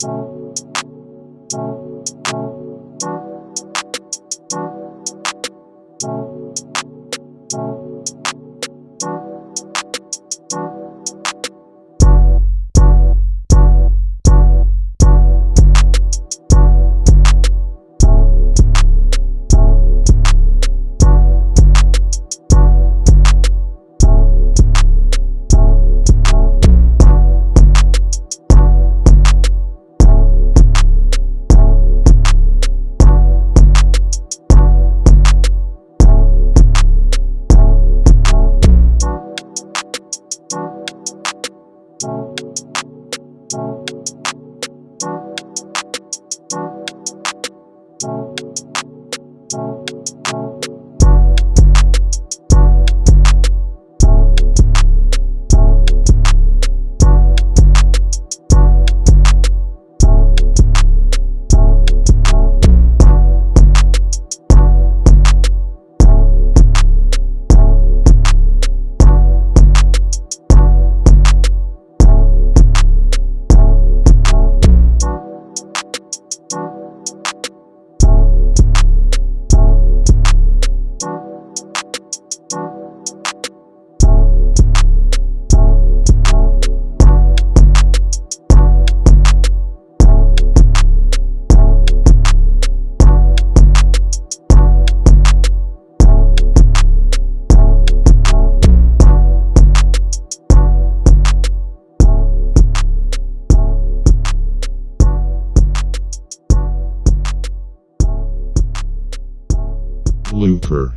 Thank you. Looper